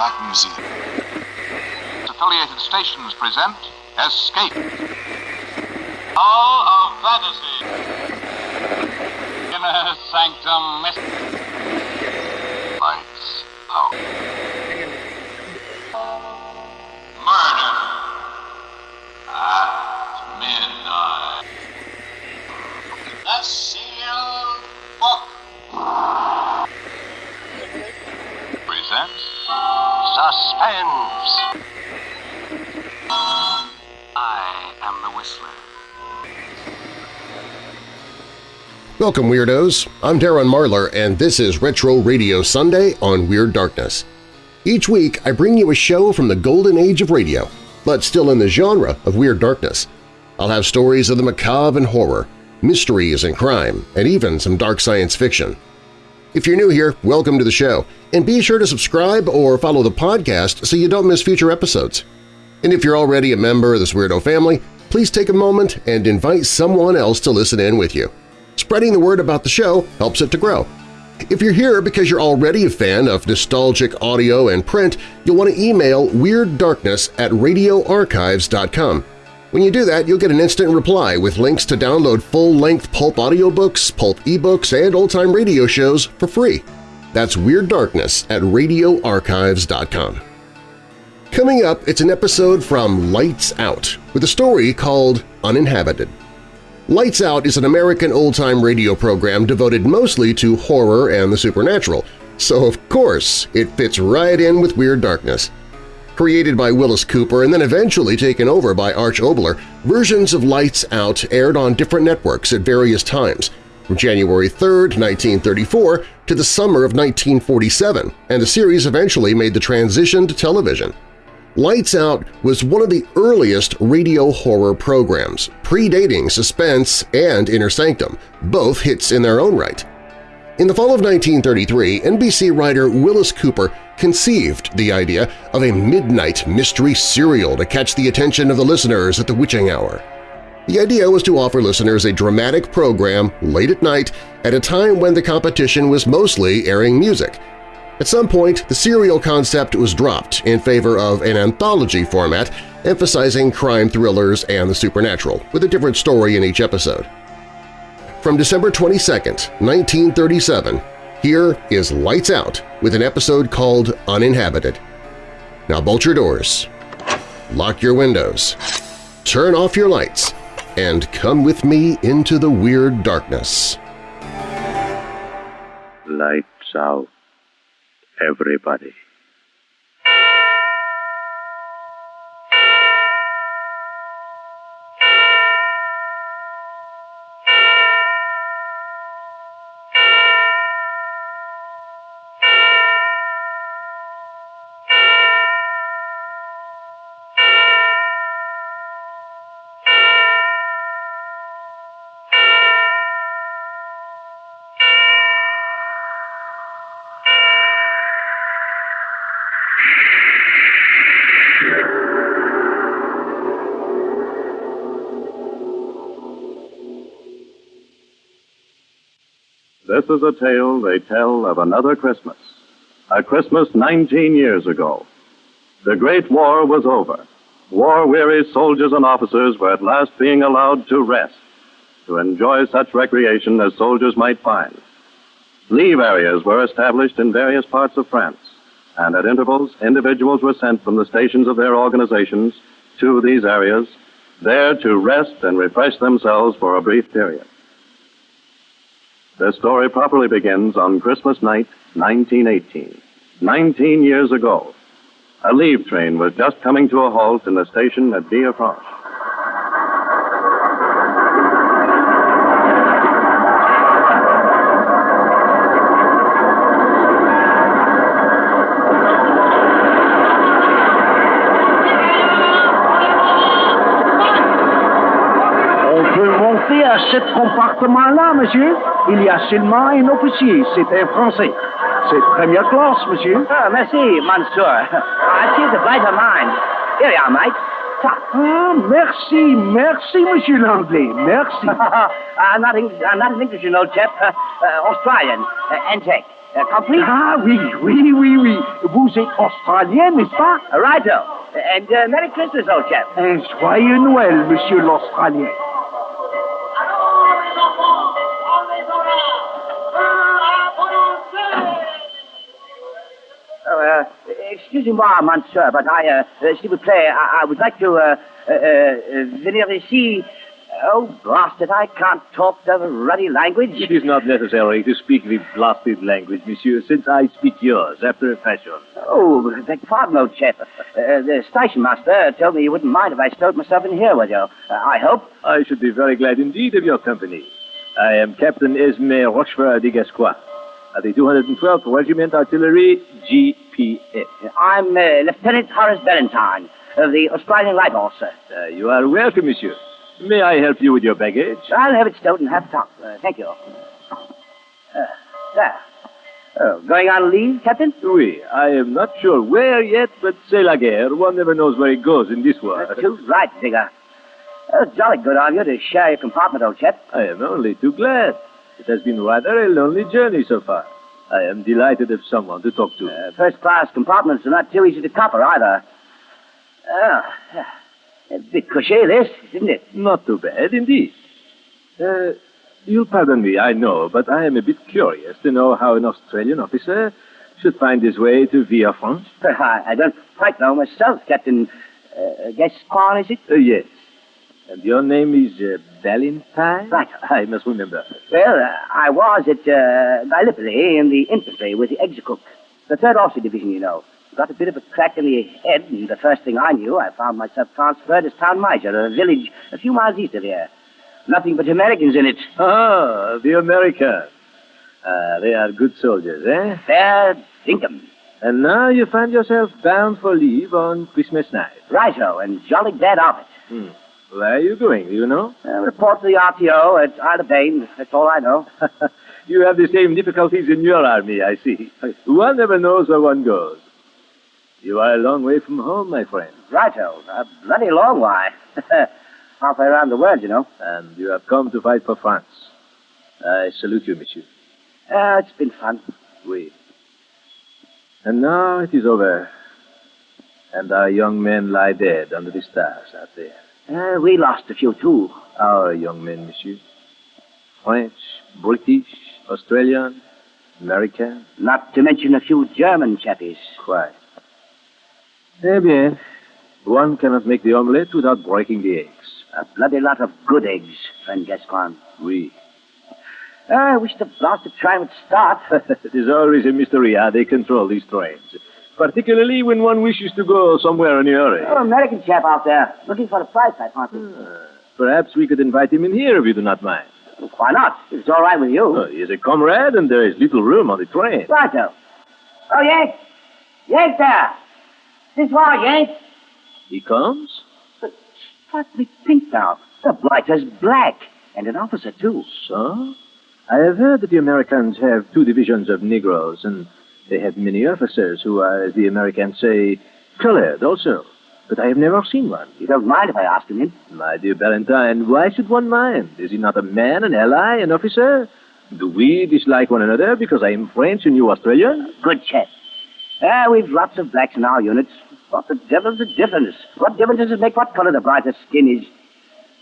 Black Museum. Affiliated stations present Escape. All of Fantasy. Inner Sanctum Lights Suspense. I am the Whistler. Welcome, Weirdos! I'm Darren Marlar, and this is Retro Radio Sunday on Weird Darkness. Each week, I bring you a show from the golden age of radio, but still in the genre of Weird Darkness. I'll have stories of the macabre and horror, mysteries and crime, and even some dark science fiction. If you're new here, welcome to the show, and be sure to subscribe or follow the podcast so you don't miss future episodes. And if you're already a member of this Weirdo family, please take a moment and invite someone else to listen in with you. Spreading the word about the show helps it to grow. If you're here because you're already a fan of nostalgic audio and print, you'll want to email WeirdDarkness at radioarchives.com. When you do that, you'll get an instant reply with links to download full-length pulp audiobooks, pulp ebooks, and old-time radio shows for free. That's Weird Darkness at radioarchives.com. Coming up, it's an episode from Lights Out with a story called Uninhabited. Lights Out is an American old-time radio program devoted mostly to horror and the supernatural, so of course it fits right in with Weird Darkness. Created by Willis Cooper and then eventually taken over by Arch Oboler, versions of Lights Out aired on different networks at various times, from January 3, 1934 to the summer of 1947, and the series eventually made the transition to television. Lights Out was one of the earliest radio horror programs, predating Suspense and Inner Sanctum, both hits in their own right. In the fall of 1933, NBC writer Willis Cooper conceived the idea of a midnight mystery serial to catch the attention of the listeners at the witching hour. The idea was to offer listeners a dramatic program late at night at a time when the competition was mostly airing music. At some point, the serial concept was dropped in favor of an anthology format emphasizing crime thrillers and the supernatural, with a different story in each episode. From December 22, 1937, here is Lights Out with an episode called Uninhabited. Now bolt your doors, lock your windows, turn off your lights, and come with me into the weird darkness. Lights out, everybody. This is a tale they tell of another Christmas. A Christmas 19 years ago. The Great War was over. War-weary soldiers and officers were at last being allowed to rest, to enjoy such recreation as soldiers might find. Leave areas were established in various parts of France, and at intervals, individuals were sent from the stations of their organizations to these areas, there to rest and refresh themselves for a brief period. This story properly begins on Christmas night, 1918. Nineteen years ago, a leave train was just coming to a halt in the station at Villefranche. On peut monter à ce compartiment-là, monsieur. Il y a seulement un officier. C'est un Français. C'est première classe, monsieur. Ah, merci, monsieur. I see the brighter mind. Here you are, mate. Ah, merci, merci, monsieur l'anglais. Merci. uh, not, English, uh, not English, you know, chap. Uh, uh, Australian. Uh, Anzac. Uh, complete? Ah, oui, oui, oui, oui. Vous êtes Australien, n'est-ce pas? Righto. And uh, Merry Christmas, old chap. Un joyeux Noël, monsieur l'Australien. Uh, excusez-moi, monsieur, but I, uh, uh, s'il vous plaît, I, I would like to, uh, uh, uh, venir ici. Oh, blast it, I can't talk the ruddy language. It is not necessary to speak the blasted language, monsieur, since I speak yours after a fashion. Oh, beg pardon, old chap. Uh, the station master told me you wouldn't mind if I stowed myself in here with you. Uh, I hope. I should be very glad indeed of your company. I am Captain Esme Rochefort de Gascoigne, the 212th Regiment Artillery, GPS. I'm uh, Lieutenant Horace Valentine of the Australian Light Horse, sir. Uh, you are welcome, monsieur. May I help you with your baggage? I'll have it stowed in half top. Uh, thank you. Uh, there. Oh, going on leave, Captain? Oui, I am not sure where yet, but c'est la guerre. One never knows where it goes in this war. Uh, too right, Digger. Oh, jolly good of you to share your compartment, old chap. I am only too glad. It has been rather a lonely journey so far. I am delighted of someone to talk to. Uh, first class compartments are not too easy to copper either. Oh, a bit cushy, this, isn't it? Not too bad, indeed. Uh, you'll pardon me, I know, but I am a bit curious to know how an Australian officer should find his way to Villefranche. I, I don't quite know myself, Captain. Uh, Gaspar, is it? Uh, yes. And your name is uh, Valentine? Right. I must remember. Well, uh, I was at uh, Gallipoli in the infantry with the Executive. The 3rd Officer Division, you know. Got a bit of a crack in the head, and the first thing I knew, I found myself transferred as town major a village a few miles east of here. Nothing but Americans in it. Ah, the Americans. Ah, they are good soldiers, eh? Fair dinkum. And now you find yourself bound for leave on Christmas night. Righto, and jolly glad of it. Hmm. Where are you going, do you know? Uh, report to the RTO at Isle of. That's all I know. you have the same difficulties in your army, I see. One never knows where one goes. You are a long way from home, my friend. Righto. A bloody long way. Halfway around the world, you know. And you have come to fight for France. I salute you, monsieur. Uh, it's been fun. Oui. And now it is over. And our young men lie dead under the stars out there. Uh, we lost a few, too. Our young men, monsieur. French, British, Australian, American. Not to mention a few German chappies. Quite. Eh bien, one cannot make the omelette without breaking the eggs. A bloody lot of good eggs, friend Gascoigne. Oui. I wish the blasted train would start. it is always a mystery how they control these trains. Particularly when one wishes to go somewhere in a hurry. Oh, American chap out there, looking for a price, I fancy. Uh, perhaps we could invite him in here if you do not mind. Why not? If it's all right with you. Oh, he is a comrade, and there is little room on the train. Righto. Oh, Yank. Yank there. This way, Yank. He comes? But partly pink now. The blighter's black. And an officer, too. So? I have heard that the Americans have two divisions of Negroes, and they have many officers who are, as the Americans say, colored also. But I have never seen one. You don't mind if I ask him in? My dear Valentine, why should one mind? Is he not a man, an ally, an officer? Do we dislike one another because I am French and you Australian? Good chap. Ah, we've lots of blacks in our units. What the devil's the difference? What difference does it make what color the brighter skin is?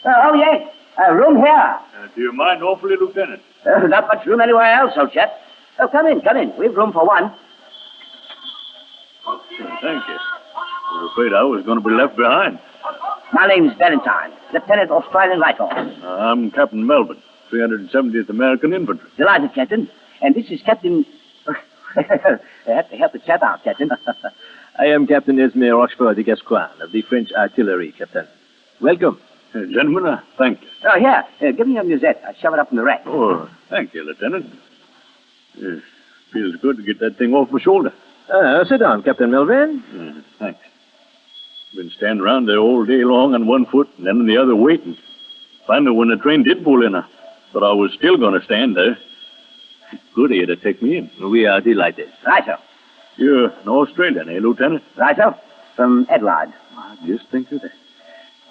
Uh, oh, yes. A room here. Uh, do you mind awfully, Lieutenant? Uh, not much room anywhere else, old chap. Oh, come in, come in. We've room for one. Oh, thank you. I was afraid I was going to be left behind. My name's Valentine, Lieutenant Australian Light Horse. I'm Captain Melvin, 370th American Infantry. Delighted, Captain. And this is Captain. I have to help the chap out, Captain. I am Captain Esme Rochefort de Gascoigne of the French Artillery, Captain. Welcome. Uh, gentlemen, uh, thank you. Oh, here. Uh, give me your musette. I'll shove it up in the rack. Oh, thank you, Lieutenant. It feels good to get that thing off my shoulder. Uh, sit down, Captain Melvin. Uh, thanks. Been standing around there all day long on one foot and then on the other waiting. Finally, when the train did pull in, I thought I was still going to stand there. Good of you to take me in. We are delighted. Righto. You're an Australian, eh, Lieutenant? Right, Righto. From Adelaide. I just think of that.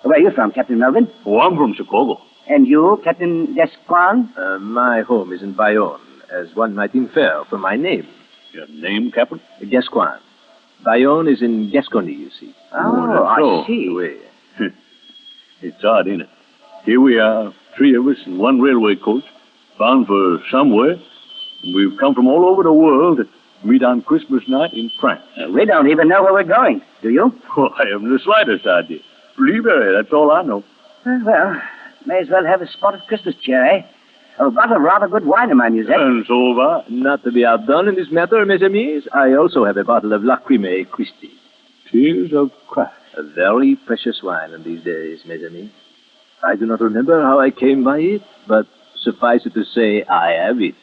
Where are you from, Captain Melvin? Oh, I'm from Chicago. And you, Captain Gascoigne? Uh, my home is in Bayonne. As one might infer from my name. Your name, Captain? Gascoigne. Bayonne is in Gascony, you see. Oh, that's I so. see. Oui. It's odd, ain't it? Here we are, three of us in one railway coach, bound for somewhere. And we've come from all over the world to meet on Christmas night in France. Uh, we don't even know where we're going, do you? Oh, I haven't the slightest idea. Blueberry, that's all I know. Uh, well, may as well have a spotted Christmas cheer, eh? I've got a rather good wine in my musette. And so have I. Not to be outdone in this matter, mes amis, I also have a bottle of Lacrimae Christi. Tears of Christ. A very precious wine in these days, mes amis. I do not remember how I came by it, but suffice it to say, I have it.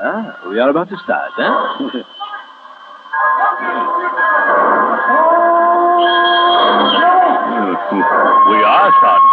Ah, we are about to start, huh? we are starting.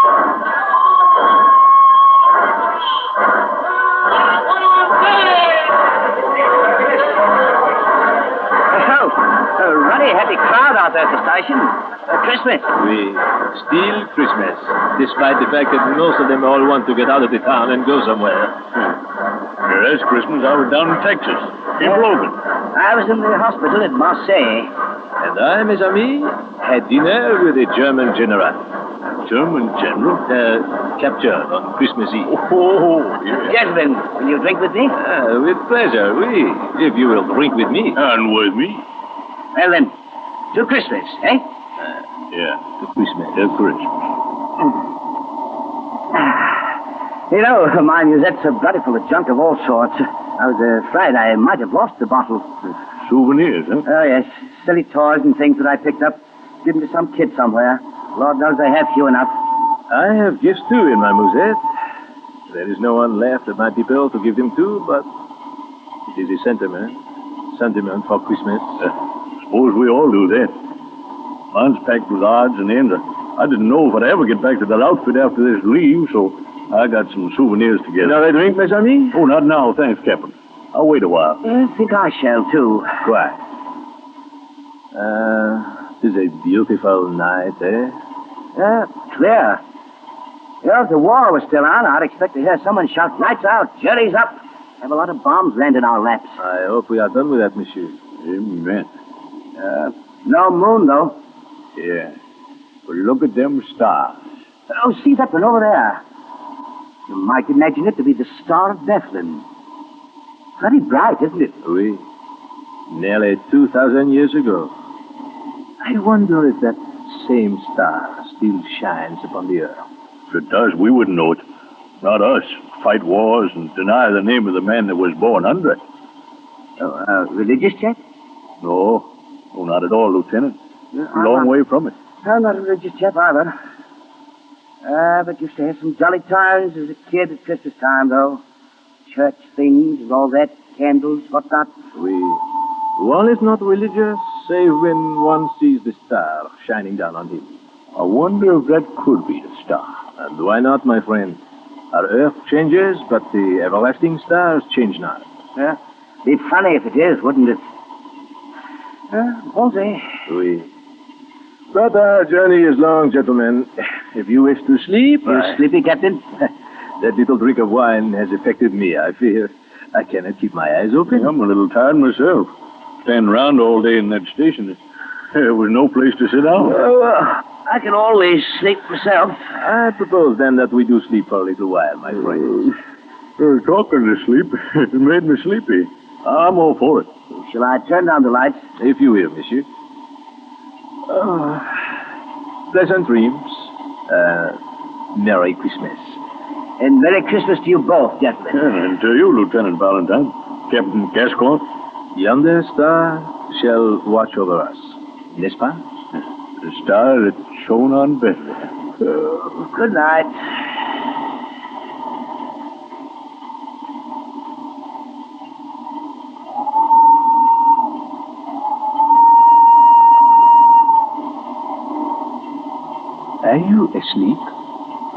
Oh, a ruddy happy crowd out there at the station. Uh, Christmas. We still Christmas, despite the fact that most of them all want to get out of the town and go somewhere. Yeah, that's Christmas. I was down in Texas, in Logan. I was in the hospital at Marseille. And I, mes amis, had dinner with a German general, German general? uh, captured on Christmas Eve. Oh, yeah. Gentlemen, will you drink with me? Ah, with pleasure, oui, if you will drink with me. And with me? Well then, to Christmas, eh? Yeah, To Christmas. to Christmas. You know, my musette's so bloody full of junk of all sorts. I was uh, afraid I might have lost the bottle. Souvenirs, huh? Oh, yes. Silly toys and things that I picked up. Given to some kid somewhere. Lord knows they have few enough. I have gifts too in my musette. There is no one left of my people to give them to, but it is a sentiment. Sentiment for Christmas. Suppose we all do that. Mine's packed with odds and ends. I didn't know if I'd ever get back to that outfit after this leave, so I got some souvenirs together. Another drink, mes amis? Oh, not now, thanks, Captain. I'll wait a while. I think I shall, too. Quite. Uh, it is a beautiful night, eh? Yeah, clear. You know, if the war was still on, I'd expect to hear someone shout, lights out, Jerry's up. Have a lot of bombs land in our laps. I hope we are done with that, monsieur. Amen. Uh, no moon, though. Yeah. But look at them stars. Oh, see that one over there? You might imagine it to be the Star of Bethlehem. Very bright, isn't it? Oui. Nearly 2,000 years ago. I wonder if that same star still shines upon the earth. If it does, we wouldn't know it. Not us. Fight wars and deny the name of the man that was born under it. Oh, uh, religious chap? No. No, not at all, Lieutenant. A long way from it. I'm not a religious chap either. Ah, but used to have some jolly times as a kid at Christmas time, though. Church things and all that, candles, whatnot. We. One is not religious, save when one sees the star shining down on him. I wonder if that could be the star. And why not, my friend? Our earth changes, but the everlasting stars change not. Yeah. Be funny if it is, wouldn't it? Uh, won't they? We. But our journey is long, gentlemen. If you wish to sleep, You I- sleepy, Captain? that little drink of wine has affected me, I fear. I cannot keep my eyes open. I'm a little tired myself. Standing around all day in that station. There was no place to sit down. Oh, uh, I can always sleep myself. I propose then that we do sleep for a little while, my friends. Uh, talking to sleep, it made me sleepy. I'm all for it. Shall I turn down the lights? If you will, monsieur. Oh, pleasant dreams. Uh, Merry Christmas. And Merry Christmas to you both, gentlemen. Yeah, and to you, Lieutenant Valentine. Captain Gascoigne. Yonder star shall watch over us. N'est-ce pas? The star that shone on Bethlehem. Good night. Are you asleep?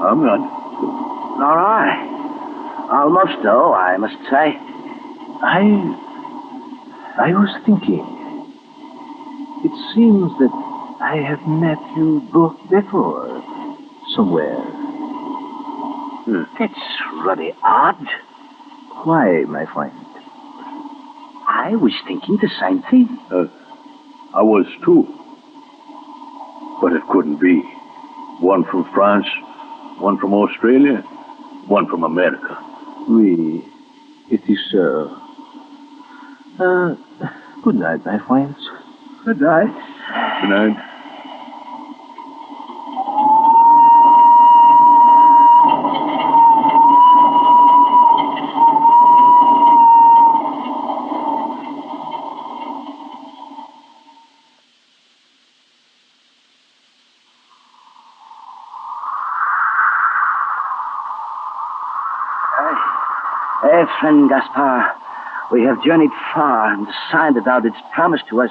I'm not. Nor I. Almost, though, I must say. I. I was thinking. It seems that I have met you both before. Somewhere. That's rather odd. Why, my friend? I was thinking the same thing. Uh, I was too. But it couldn't be. One from France, one from Australia, one from America. Oui, it is so. Uh, good night, my friends. Good night. Good night. Friend Gaspar, we have journeyed far, and the sign that thou didst promise to us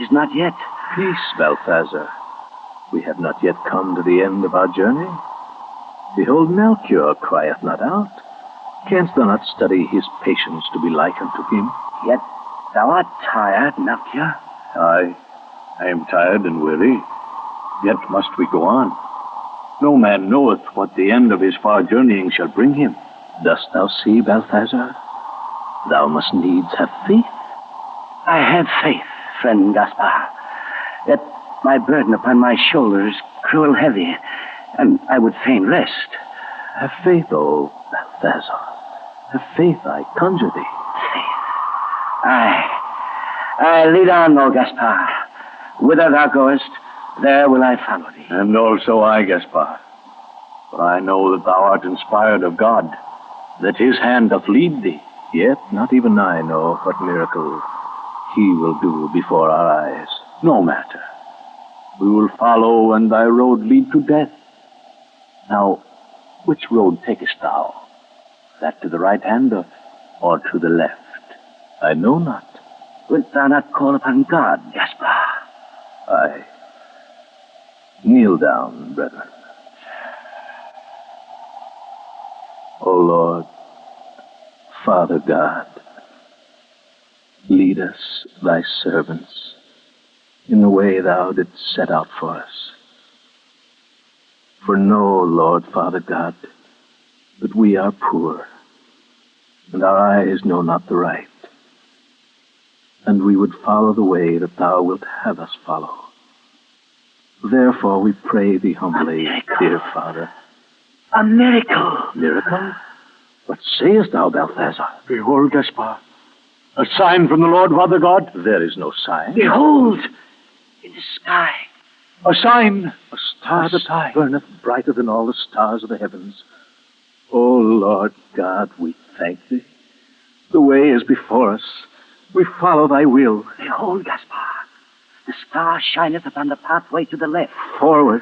is not yet. Peace, Balthazar. We have not yet come to the end of our journey. Behold, Melchior crieth not out. Canst thou not study his patience to be like unto him? Yet thou art tired, Melchior. Aye, I am tired and weary. Yet must we go on. No man knoweth what the end of his far journeying shall bring him. Dost thou see, Balthazar? Thou must needs have faith. I have faith, friend Gaspar. Yet my burden upon my shoulders is cruel heavy, and I would fain rest. Have faith, O Balthazar. Have faith, I conjure thee. Aye. I lead on, O Gaspar. Whither thou goest, there will I follow thee. And also I, Gaspar. For I know that thou art inspired of God, that his hand doth lead thee. Yet not even I know what miracle he will do before our eyes. No matter. We will follow, and thy road lead to death. Now, which road takest thou? That to the right hand or, or to the left? I know not. Wilt thou not call upon God, Gaspar? I kneel down, brethren. O Lord, Father God, lead us, thy servants, in the way thou didst set out for us. For know, Lord, Father God, that we are poor, and our eyes know not the right, and we would follow the way that thou wilt have us follow. Therefore we pray thee humbly, dear Father. A miracle. Miracle? What sayest thou, Balthazar? Behold, Gaspar, a sign from the Lord Father God. There is no sign. Behold, in the sky. A sign. A star that burneth brighter than all the stars of the heavens. O Lord God, we thank thee. The way is before us. We follow thy will. Behold, Gaspar, the star shineth upon the pathway to the left. Forward,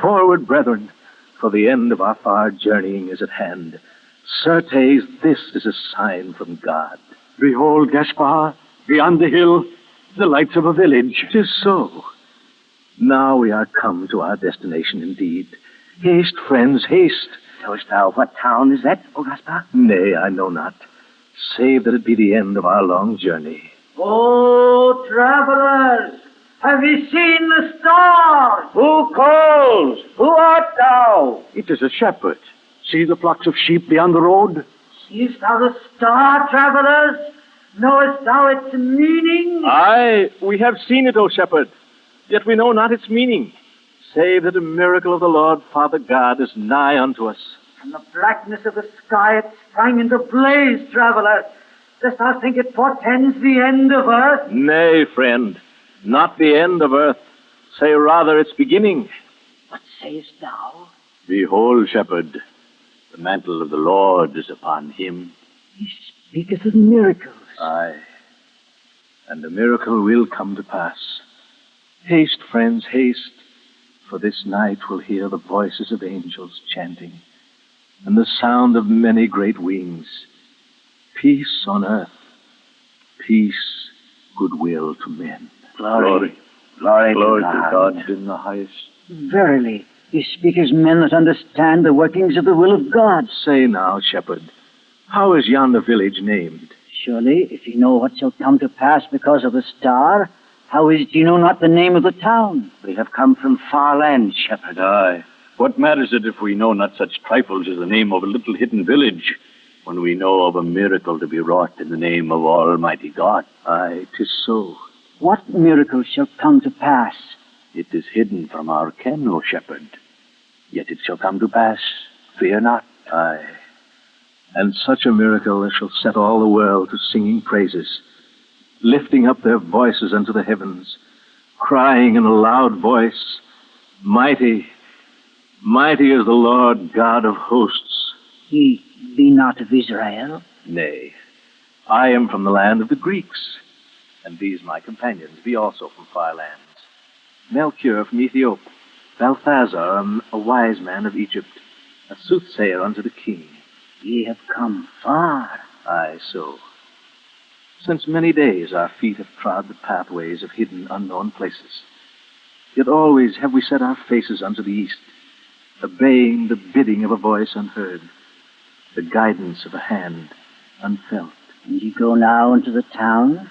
forward, brethren, for the end of our far journeying is at hand. Certes, this is a sign from God. Behold, Gaspar, beyond the hill, the lights of a village. Tis so. Now we are come to our destination indeed. Haste, friends, haste. Knowest thou what town is that, O Gaspar? Nay, I know not. Save that it be the end of our long journey. O travelers, have ye seen the star? Who calls? Who art thou? It is a shepherd. See the flocks of sheep beyond the road? Seest thou the star, travelers? Knowest thou its meaning? Aye, we have seen it, O shepherd. Yet we know not its meaning, save that a miracle of the Lord Father God is nigh unto us. From the blackness of the sky it sprang into blaze, traveler. Dost thou think it portends the end of earth? Nay, friend, not the end of earth. Say rather its beginning. What sayest thou? Behold, shepherd, the mantle of the Lord is upon him. He speaketh of miracles. Aye. And the miracle will come to pass. Haste, friends, haste, for this night we'll hear the voices of angels chanting, and the sound of many great wings. Peace on earth, peace, goodwill to men. Glory. Glory, Glory to to God. God in the highest. Verily, ye speak as men that understand the workings of the will of God. Say now, shepherd, how is yonder village named? Surely, if ye know what shall come to pass because of the star, How is it you know not the name of the town? We have come from far lands, shepherd. Aye. What matters it if we know not such trifles as the name of a little hidden village, when we know of a miracle to be wrought in the name of Almighty God? Aye, tis so. What miracle shall come to pass? It is hidden from our ken, O shepherd. Yet it shall come to pass. Fear not. Aye. And such a miracle as shall set all the world to singing praises, lifting up their voices unto the heavens, crying in a loud voice, Mighty, mighty is the Lord God of hosts. Ye be not of Israel. Nay, I am from the land of the Greeks, and these my companions be also from far lands. Melchior from Ethiopia, Balthazar, um, a wise man of Egypt, a soothsayer unto the king. Ye have come far. Aye, so. Since many days our feet have trod the pathways of hidden, unknown places. Yet always have we set our faces unto the east, obeying the bidding of a voice unheard, the guidance of a hand unfelt. And ye go now into the town?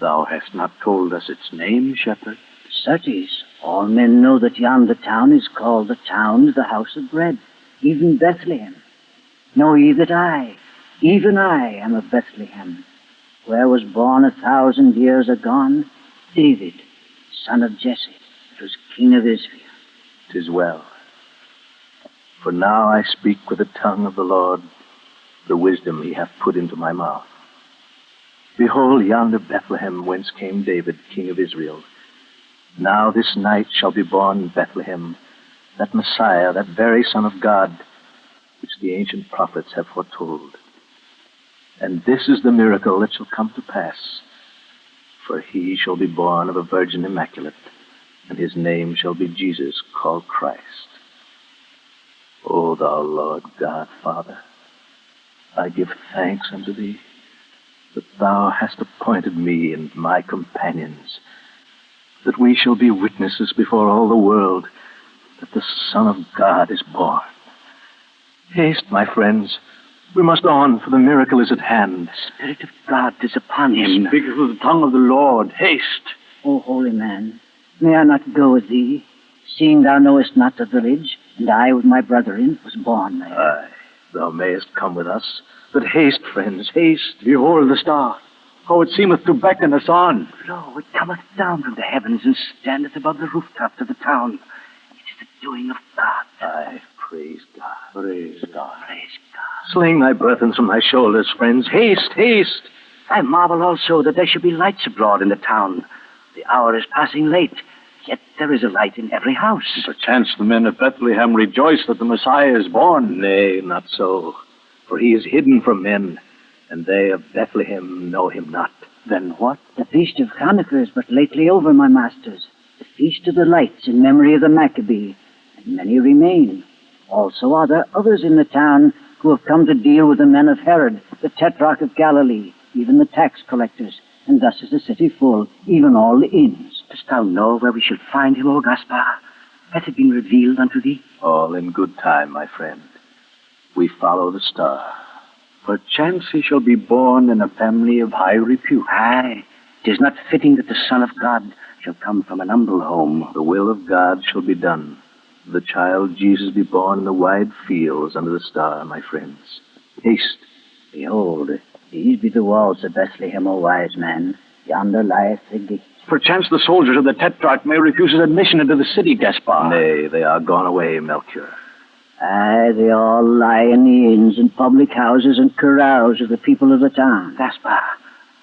Thou hast not told us its name, shepherd. Certes, all men know that yonder town is called the town of the house of bread, even Bethlehem. Know ye that I, even I, am of Bethlehem, where was born a thousand years agone David, son of Jesse, that was king of Israel. Tis well. For now I speak with the tongue of the Lord, the wisdom he hath put into my mouth. Behold yonder Bethlehem whence came David, king of Israel. Now this night shall be born in Bethlehem that Messiah, that very Son of God, which the ancient prophets have foretold. And this is the miracle that shall come to pass. For he shall be born of a virgin immaculate, and his name shall be Jesus, called Christ. O thou Lord God, Father, I give thanks unto thee that thou hast appointed me and my companions, that we shall be witnesses before all the world that the Son of God is born. Haste, my friends. We must on, for the miracle is at hand. The Spirit of God is upon him. Speaketh with the tongue of the Lord. Haste. O holy man, may I not go with thee, seeing thou knowest not the village, and I with my brethren was born there? Aye, thou mayest come with us. But haste, friends, haste. Behold the star. How it seemeth to beckon us on. Lo, it cometh down from the heavens and standeth above the rooftops of the town. It is the doing of God. Aye, praise God. Praise God. Praise God. Sling thy burthens from thy shoulders, friends. Haste, haste. I marvel also that there should be lights abroad in the town. The hour is passing late, yet there is a light in every house. Perchance the men of Bethlehem rejoice that the Messiah is born. Nay, not so. For he is hidden from men, and they of Bethlehem know him not. Then what? The feast of Hanukkah is but lately over, my masters. The feast of the lights in memory of the Maccabee, and many remain. Also are there others in the town who have come to deal with the men of Herod, the tetrarch of Galilee, even the tax collectors, and thus is the city full, even all the inns. Dost thou know where we shall find him, O Gaspar? Hath it been revealed unto thee? All in good time, my friend. We follow the star. Perchance he shall be born in a family of high repute. Aye, it is not fitting that the Son of God shall come from an humble home. The will of God shall be done. The child Jesus be born in the wide fields under the star, my friends. Haste. Behold, these be the walls of Bethlehem, O wise man. Yonder lieth the gate. Perchance the soldiers of the Tetrarch may refuse us admission into the city, Gaspar. Nay, they are gone away, Melchior. Aye, they all lie in the inns and public houses and carouse of the people of the town. Gaspar,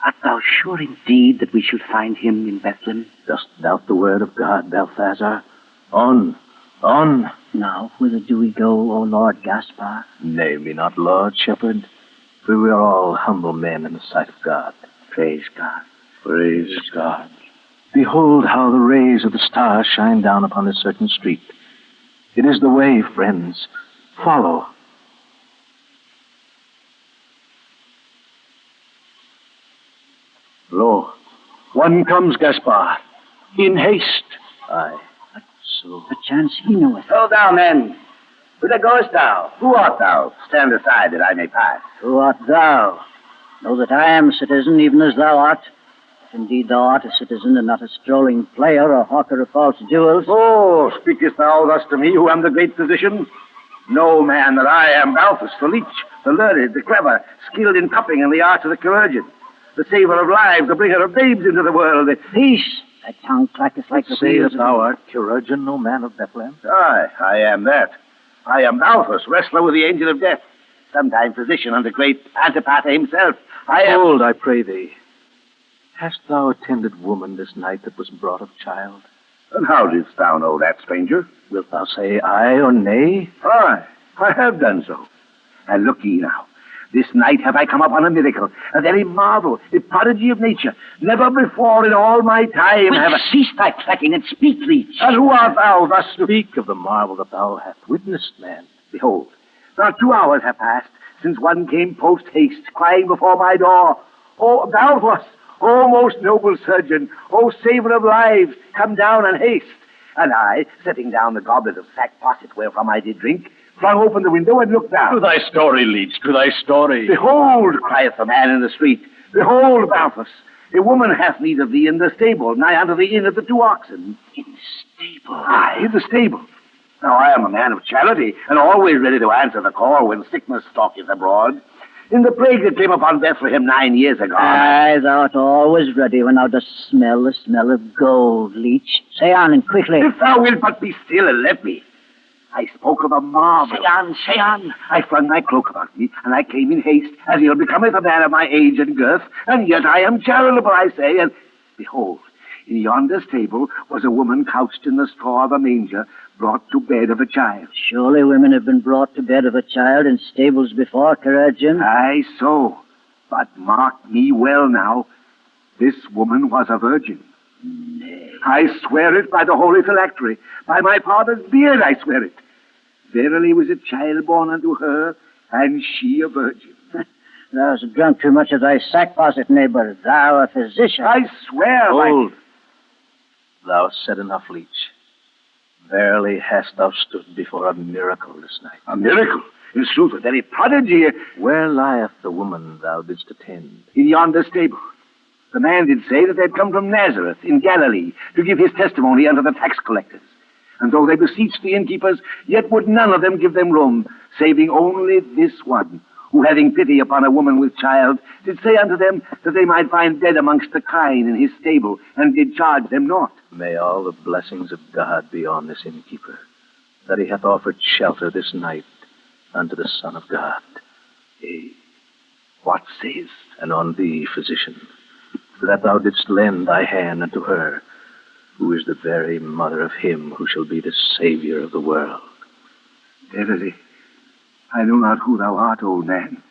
art thou sure indeed that we shall find him in Bethlehem? Dost doubt the word of God, Balthazar? On, on. Now, whither do we go, O Lord Gaspar? Name me not Lord, shepherd, for we are all humble men in the sight of God. Praise God. Praise God. Behold how the rays of the star shine down upon a certain street. It is the way, friends. Follow. Lo, one comes, Gaspar. In haste. Aye, that's so. Perchance he knoweth. Hold thou, men. Whither goest thou? Who art thou? Stand aside that I may pass. Who art thou? Know that I am citizen, even as thou art. Indeed, thou art a citizen and not a strolling player or hawker of false jewels. Oh, speakest thou thus to me, who am the great physician? No man that I am, Balthus, the leech, the learned, the clever, skilled in cupping and the arts of the chirurgeon, the saver of lives, the bringer of babes into the world. The... Peace! Thy tongue clacketh like the wheels Sayest of- thou art chirurgeon, O man of Bethlehem? Aye, I am that. I am Balthus, wrestler with the angel of death, sometime physician unto great Antipater himself. I am. Hold, I pray thee. Hast thou attended woman this night that was brought of child? And how didst thou know that, stranger? Wilt thou say aye or nay? Aye, I have done so. And look ye now. This night have I come upon a miracle, a very marvel, a prodigy of nature. Never before in all my time have I... Cease thy clacking and speak, leech. And who art thou thus to Speak of the marvel that thou hast witnessed, man. Behold, not two hours have passed since one came post haste, crying before my door, Oh, Balthus, oh, most noble surgeon, oh, saver of lives, come down and haste. And I, setting down the goblet of sack posset wherefrom I did drink, flung open the window and looked down. To thy story, Leech, to thy story. Behold, crieth the man in the street, behold, Balthus, a woman hath need of thee in the stable, nigh unto the inn of the two oxen. In the stable? Aye, in the stable. Now, I am a man of charity, and always ready to answer the call when sickness stalketh abroad. In the plague that came upon Bethlehem nine years ago. Aye, thou art always ready when thou dost smell the smell of gold, leech. Say on and quickly. If thou wilt but be still and let me. I spoke of a marvel. Say on, say on. I flung my cloak about me, and I came in haste, as ill becometh a man of my age and girth, and yet I am charitable, I say, and behold, in yonder stable was a woman couched in the straw of a manger, brought to bed of a child. Surely women have been brought to bed of a child in stables before, Chirurgeon. Aye, so. But mark me well now. This woman was a virgin. Nay. I swear it by the holy phylactery. By my father's beard I swear it. Verily was a child born unto her, and she a virgin. Thou hast drunk too much of thy sack posset, neighbor. Thou a physician. I swear by... Hold. Thou said enough, leech. Verily hast thou stood before a miracle this night. A miracle. In sooth, a very prodigy. Where lieth the woman thou didst attend? In yonder stable. The man did say that they had come from Nazareth in Galilee to give his testimony unto the tax collectors. And though they beseeched the innkeepers, yet would none of them give them room, saving only this one, who, having pity upon a woman with child, did say unto them that they might find dead amongst the kine in his stable, and did charge them naught. May all the blessings of God be on this innkeeper, that he hath offered shelter this night unto the Son of God. Yea, What says? and on thee, physician, for that thou didst lend thy hand unto her, who is the very mother of him who shall be the Savior of the world. Verily, I know not who thou art, old man.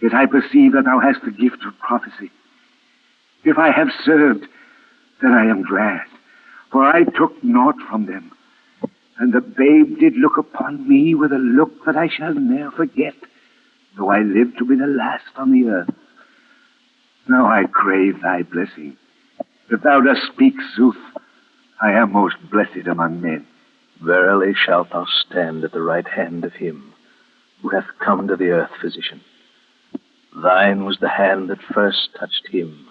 Yet I perceive that thou hast the gift of prophecy. If I have served, then I am glad, for I took naught from them. And the babe did look upon me with a look that I shall ne'er forget, though I live to be the last on the earth. Now I crave thy blessing. If thou dost speak sooth, I am most blessed among men. Verily shalt thou stand at the right hand of him who hath come to the earth, physician. Thine was the hand that first touched him.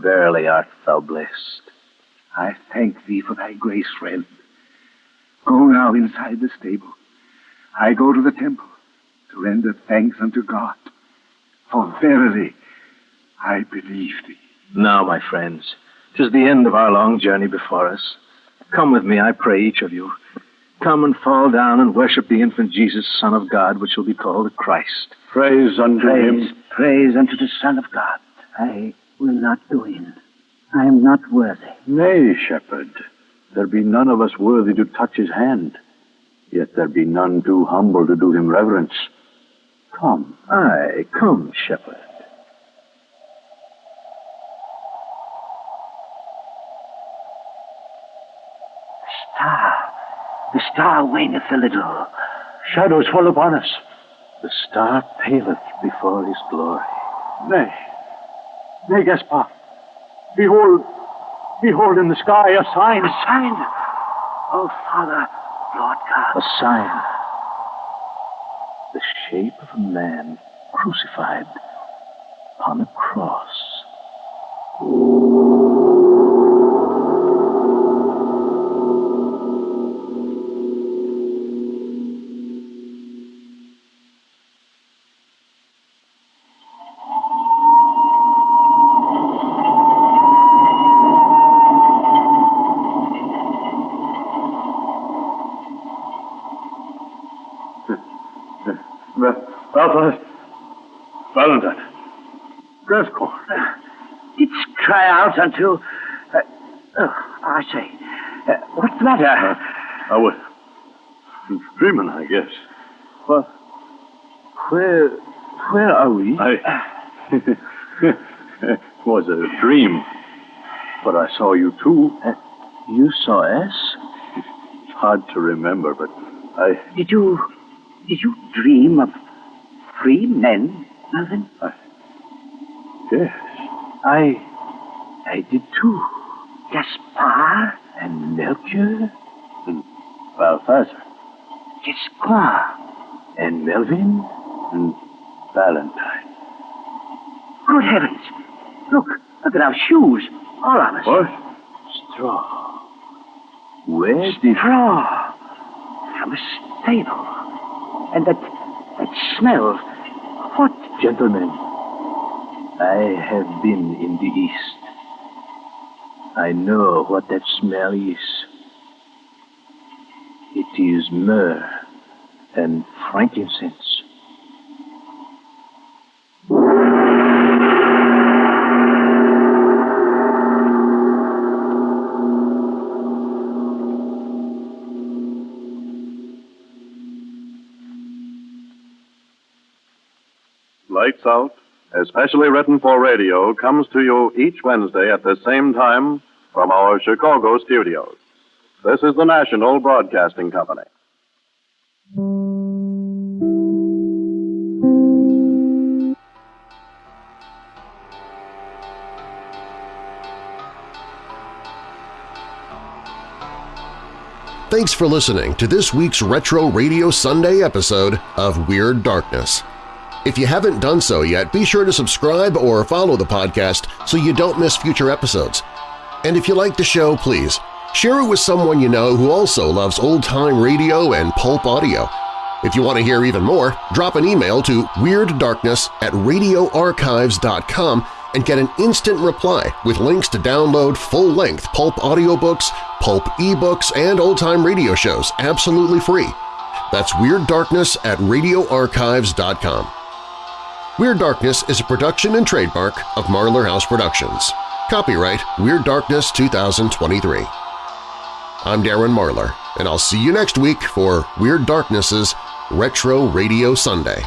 Verily art thou blessed. I thank thee for thy grace, friend. Go now inside the stable. I go to the temple to render thanks unto God. For verily I believe thee. Now, my friends, 'tis the end of our long journey before us. Come with me, I pray, each of you. Come and fall down and worship the infant Jesus, Son of God, which will be called the Christ. Praise unto Praise, him. praise unto the Son of God. I will not go in. I am not worthy. Nay, shepherd, there be none of us worthy to touch his hand. Yet there be none too humble to do him reverence. Come. Aye, come, shepherd. Star, the star waneth a little. Shadows fall upon us. The star paleth before his glory. Nay. Nay, Gaspar. Behold, behold in the sky a sign. A sign. Oh, Father, Lord God. A sign. The shape of a man crucified upon a cross. Until. Uh, oh, I say. Uh, what's the matter? I was dreaming, I guess. Well, where, where are we? I. it was a dream. But I saw you too. Uh, you saw us? It's hard to remember, but I. Did you. Did you dream of free men, Melvin? I, yes. I. I did too. Gaspar? And Melchior? And Balthazar? Gascoigne? And Melvin? And Valentine. Good heavens! Look, look at our shoes. All of us. What? Straw. Where did. Straw. From a stable. And that. that smell. What? Gentlemen, I have been in the East. I know what that smell is. It is myrrh and frankincense. Lights Out, especially written for radio, comes to you each Wednesday at the same time from our Chicago studios. This is the National Broadcasting Company. Thanks for listening to this week's Retro Radio Sunday episode of Weird Darkness. If you haven't done so yet, be sure to subscribe or follow the podcast so you don't miss future episodes. And if you like the show, please share it with someone you know who also loves old-time radio and pulp audio. If you want to hear even more, drop an email to WeirdDarkness at radioarchives.com and get an instant reply with links to download full-length pulp audiobooks, pulp ebooks, and old-time radio shows absolutely free. That's Weird Darkness at radioarchives.com. Weird Darkness is a production and trademark of Marlar House Productions. Copyright Weird Darkness 2023. I'm Darren Marlar, and I'll see you next week for Weird Darkness's Retro Radio Sunday.